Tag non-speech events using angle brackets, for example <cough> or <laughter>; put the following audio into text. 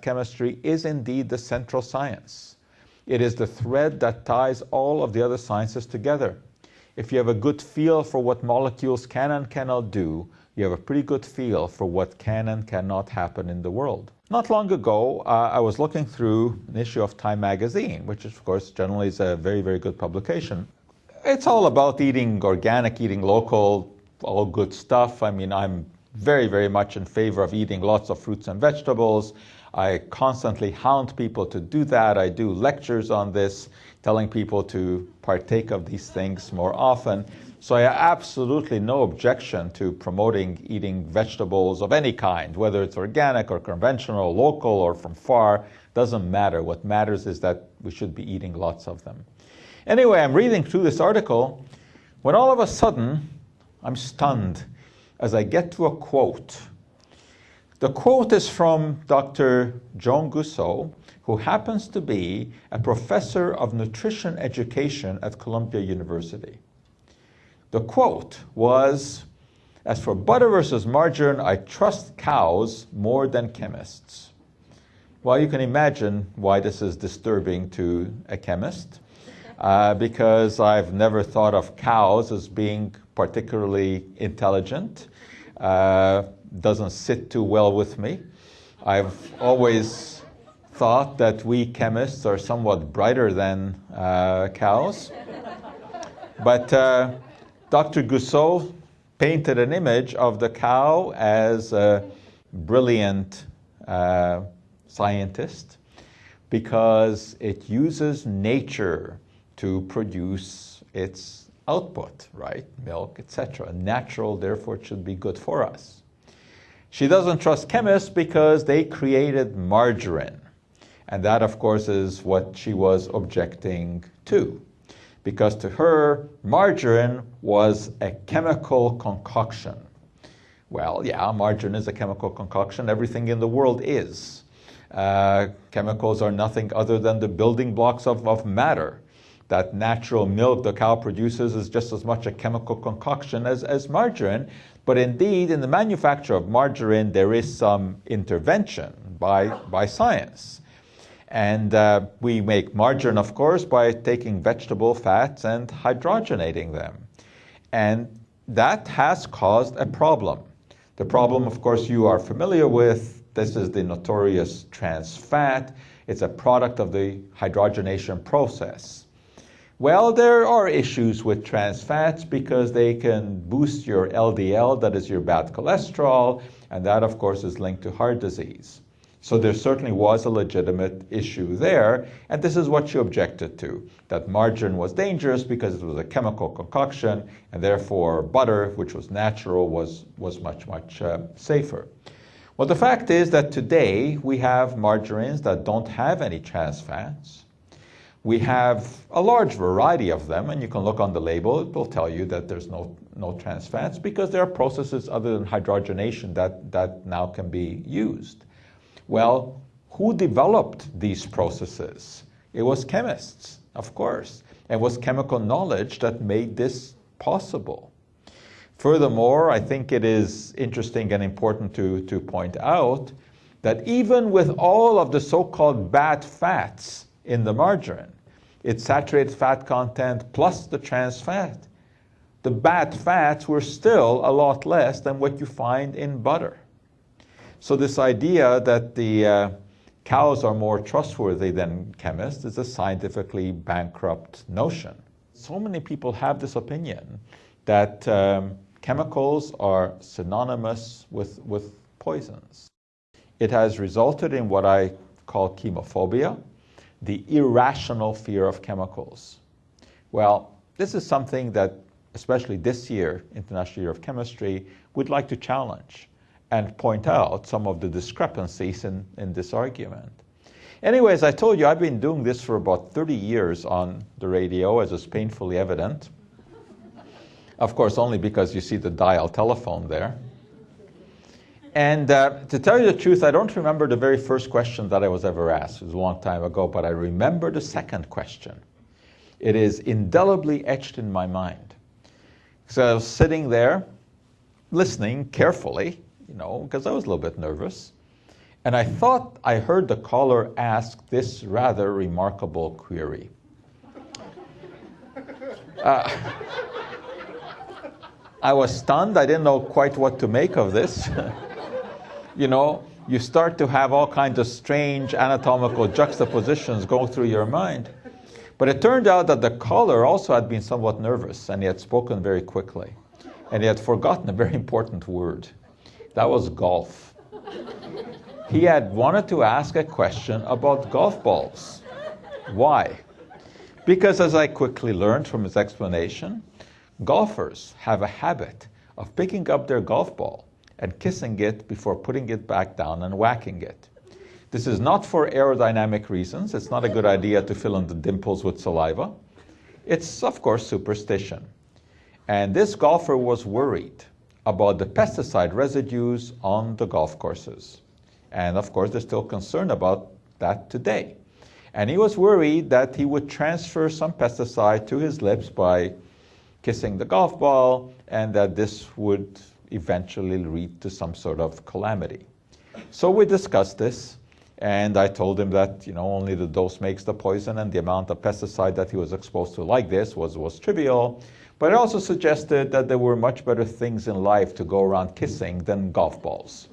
chemistry is indeed the central science. It is the thread that ties all of the other sciences together. If you have a good feel for what molecules can and cannot do, you have a pretty good feel for what can and cannot happen in the world. Not long ago, uh, I was looking through an issue of Time magazine, which is, of course generally is a very, very good publication. It's all about eating organic, eating local, all good stuff. I mean, I'm very, very much in favor of eating lots of fruits and vegetables. I constantly hound people to do that. I do lectures on this, telling people to partake of these things more often. So I have absolutely no objection to promoting eating vegetables of any kind, whether it's organic or conventional, local or from far, doesn't matter. What matters is that we should be eating lots of them. Anyway, I'm reading through this article when all of a sudden I'm stunned as I get to a quote. The quote is from Dr. Joan Gussow, who happens to be a professor of nutrition education at Columbia University. The quote was, as for butter versus margarine, I trust cows more than chemists. Well, you can imagine why this is disturbing to a chemist, uh, because I've never thought of cows as being particularly intelligent. Uh, doesn't sit too well with me. I've always thought that we chemists are somewhat brighter than uh, cows. But uh, Dr. Gussow painted an image of the cow as a brilliant uh, scientist because it uses nature to produce its output, right? Milk, etc. Natural, therefore it should be good for us. She doesn't trust chemists because they created margarine. And that, of course, is what she was objecting to because to her, margarine was a chemical concoction. Well, yeah, margarine is a chemical concoction. Everything in the world is. Uh, chemicals are nothing other than the building blocks of, of matter. That natural milk the cow produces is just as much a chemical concoction as, as margarine. But indeed, in the manufacture of margarine, there is some intervention by, by science. And uh, we make margarine, of course, by taking vegetable fats and hydrogenating them. And that has caused a problem. The problem, of course, you are familiar with. This is the notorious trans fat. It's a product of the hydrogenation process. Well, there are issues with trans fats because they can boost your LDL, that is your bad cholesterol, and that, of course, is linked to heart disease. So there certainly was a legitimate issue there, and this is what she objected to, that margarine was dangerous because it was a chemical concoction, and therefore butter, which was natural, was, was much, much uh, safer. Well, the fact is that today we have margarines that don't have any trans fats. We have a large variety of them, and you can look on the label, it will tell you that there's no, no trans fats because there are processes other than hydrogenation that, that now can be used. Well, who developed these processes? It was chemists, of course. It was chemical knowledge that made this possible. Furthermore, I think it is interesting and important to, to point out that even with all of the so-called bad fats in the margarine, its saturated fat content plus the trans fat, the bad fats were still a lot less than what you find in butter. So this idea that the uh, cows are more trustworthy than chemists is a scientifically bankrupt notion. So many people have this opinion that um, chemicals are synonymous with, with poisons. It has resulted in what I call chemophobia, the irrational fear of chemicals. Well, this is something that, especially this year, International Year of Chemistry, we'd like to challenge and point out some of the discrepancies in, in this argument. Anyways, I told you I've been doing this for about 30 years on the radio, as is painfully evident. Of course, only because you see the dial telephone there. And uh, to tell you the truth, I don't remember the very first question that I was ever asked. It was a long time ago, but I remember the second question. It is indelibly etched in my mind. So I was sitting there, listening carefully, you know, because I was a little bit nervous. And I thought I heard the caller ask this rather remarkable query. Uh, I was stunned. I didn't know quite what to make of this. <laughs> you know, you start to have all kinds of strange anatomical juxtapositions go through your mind. But it turned out that the caller also had been somewhat nervous and he had spoken very quickly. And he had forgotten a very important word. That was golf. He had wanted to ask a question about golf balls. Why? Because as I quickly learned from his explanation, golfers have a habit of picking up their golf ball and kissing it before putting it back down and whacking it. This is not for aerodynamic reasons. It's not a good idea to fill in the dimples with saliva. It's, of course, superstition. And this golfer was worried about the pesticide residues on the golf courses. And of course, they're still concerned about that today. And he was worried that he would transfer some pesticide to his lips by kissing the golf ball and that this would eventually lead to some sort of calamity. So we discussed this and I told him that you know only the dose makes the poison, and the amount of pesticide that he was exposed to like this was was trivial. But I also suggested that there were much better things in life to go around kissing than golf balls.